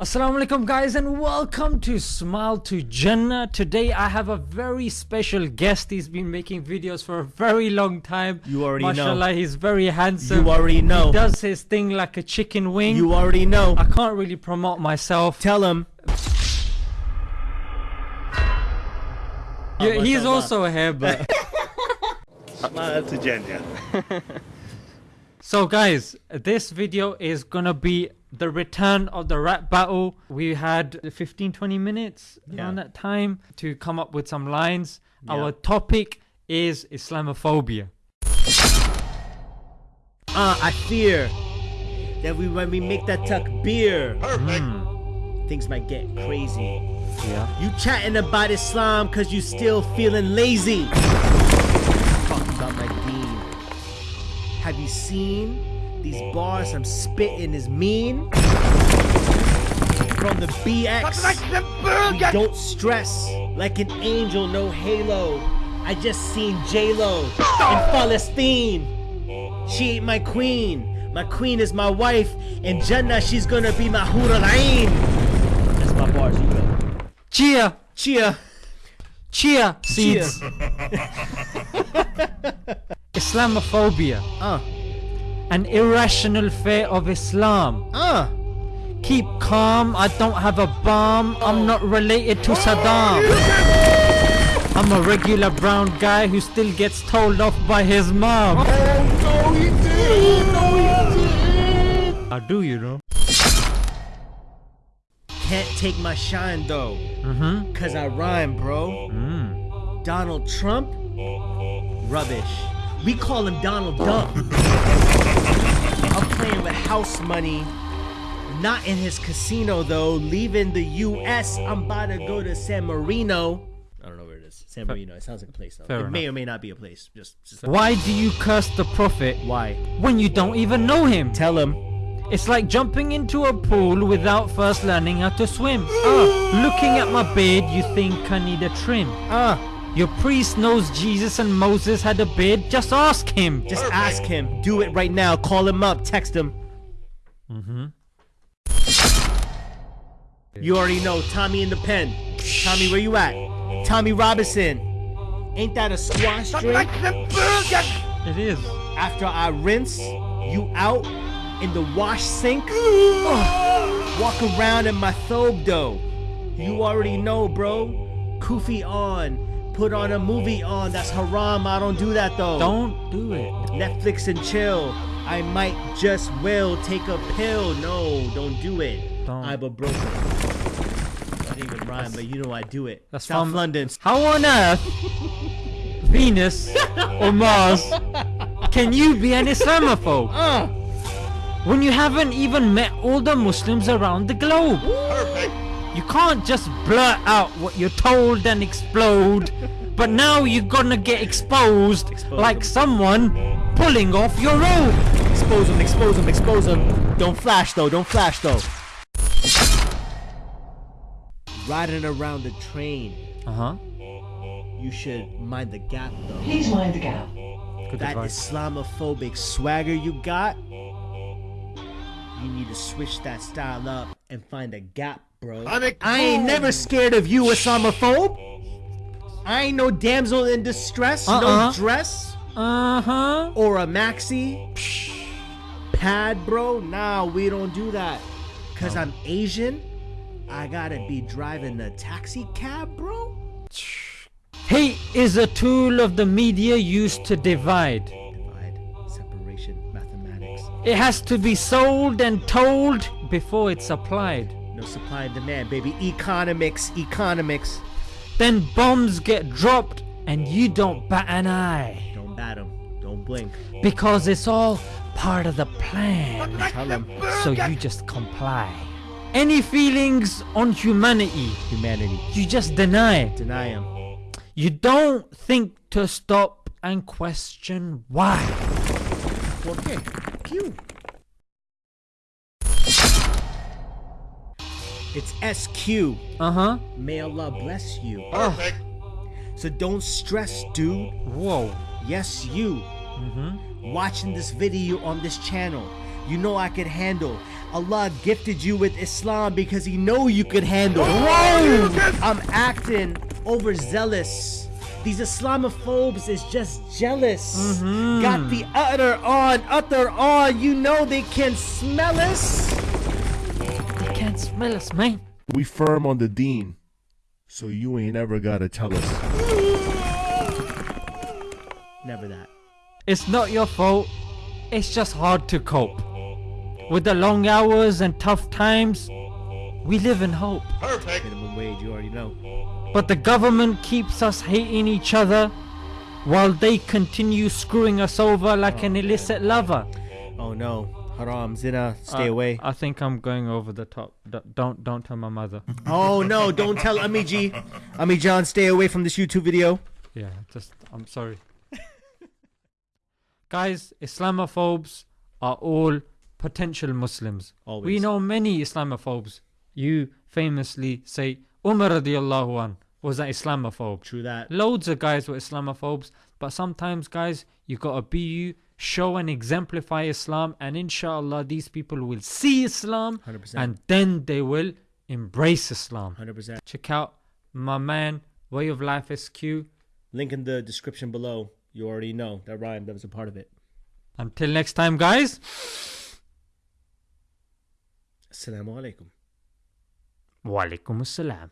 Assalamu alaikum guys and welcome to Smile to Jannah. Today I have a very special guest. He's been making videos for a very long time. You already know. Mashallah, he's very handsome. You already know. He does his thing like a chicken wing. You already know. I can't really promote myself. Tell him. Yeah, he's also here, but Smile to Jannah. so guys, this video is gonna be the return of the rap battle. We had 15 20 minutes around that time to come up with some lines. Yeah. Our topic is Islamophobia. Uh, I fear that we when we make that tuck beer, Hmm, things might get crazy. yeah. You chatting about Islam cause you still feeling lazy. Talking about my deen. Have you seen these bars I'm spitting is mean? From the BX, we don't stress like an angel, no halo. I just seen J-Lo in Palestine. She ain't my queen. My queen is my wife. In Jannah, she's gonna be my Hur al-Ain. That's my bars, you go. Chia, Cheer. chia seeds. Islamophobia, Uh, an irrational fear of Islam. uh. Keep calm, I don't have a bomb. I'm not related to Saddam. I'm a regular brown guy who still gets told off by his mom. Oh, no, he did. No, he did. How do you know? Can't take my shine though, Mm-hmm. cause I rhyme, bro. Mm. Donald Trump, rubbish. We call him Donald Dump. I'm playing with house money. Not in his casino though. Leaving the U.S. I'm about to go to San Marino. I don't know where it is. San Marino. It sounds like a place though. Fair it may or may not be a place. Just, just Why do you curse the Prophet why? when you don't even know him? Tell him. It's like jumping into a pool without first learning how to swim. Uh, looking at my beard, you think I need a trim. Uh, Your priest knows Jesus and Moses had a bid. just ask him. just ask him. Do it right now. Call him up. Text him. Mm-hmm. You already know Tommy in the pen. Tommy, where you at? Tommy Robinson. Ain't that a squash drink? It is. After I rinse you out in the wash sink, Ugh. walk around in my thobe though. You already know, bro. Kufi on. Put on a movie on. That's haram. I don't do that though. Don't do it. Netflix and chill. I might just will take a pill. No, don't do it. Don't. I'm a broker. Not even rhyme, but you know I do it. That's South from- London. How on earth, Venus or Mars, can you be an Islamophobe Uh, when you haven't even met all the Muslims around the globe? You can't just blurt out what you're told and explode, but now you're gonna get exposed Expose like them. someone pulling off your robe. expose them, expose them, expose them. Don't flash though, don't flash though. Riding around the train, Uh huh. you should mind the gap though. Please mind the gap. Good that advice. Islamophobic swagger you got, you need to switch that style up and find a gap, bro. I ain't never scared of you, Islamophobe. I ain't no damsel in distress, Uh-uh. no dress Uh huh. or a maxi pad, bro. Nah, we don't do that. Cause I'm Asian, I gotta be driving the taxi cab, bro. Hate is a tool of the media used to divide. Divide, separation, mathematics. It has to be sold and told before it's applied. No supply and demand, baby. Economics, economics. Then bombs get dropped and you don't bat an eye. Don't bat them. Don't blink. Because it's all part of the plan. Tell 'em. So you just comply. Any feelings on humanity, Humanity. you just deny. Deny them. You don't think to stop and question why. Okay. Pew. It's SQ. Uh huh. May Allah bless you. Oh, So don't stress, dude. whoa. Yes, you. Mm-hmm. Watching this video on this channel. You know I can handle. Allah gifted you with Islam because He know you could handle. Whoa! I'm acting overzealous. These Islamophobes is just jealous. Mhm. Got the utter on, utter on. You know they can smell us. They can't smell us, man. We firm on the deen, so you ain't ever gotta tell us. Never that. It's not your fault. It's just hard to cope. With the long hours and tough times, we live in hope. Perfect. Minimum wage, you already know. But the government keeps us hating each other while they continue screwing us over like an oh, illicit lover. Oh no. Haram, zina, stay Uh, away. I think I'm going over the top. D- don't don't tell my mother. Oh no, don't tell Amiji. Ami John, stay away from this YouTube video. Yeah, just I'm sorry. Guys, Islamophobes are all potential Muslims. We know many Islamophobes. You famously say Umar radiallahu an was that Islamophobe. True that. Loads of guys were Islamophobes, but sometimes, guys, you gotta be you, show and exemplify Islam, and inshallah, these people will see Islam 100%. and then they will embrace Islam. 100%. Check out my man, Way of Life SQ. Link in the description below. You already know that rhyme. That was a part of it. Until next time, guys. Assalamu alaikum. Walaikum assalam.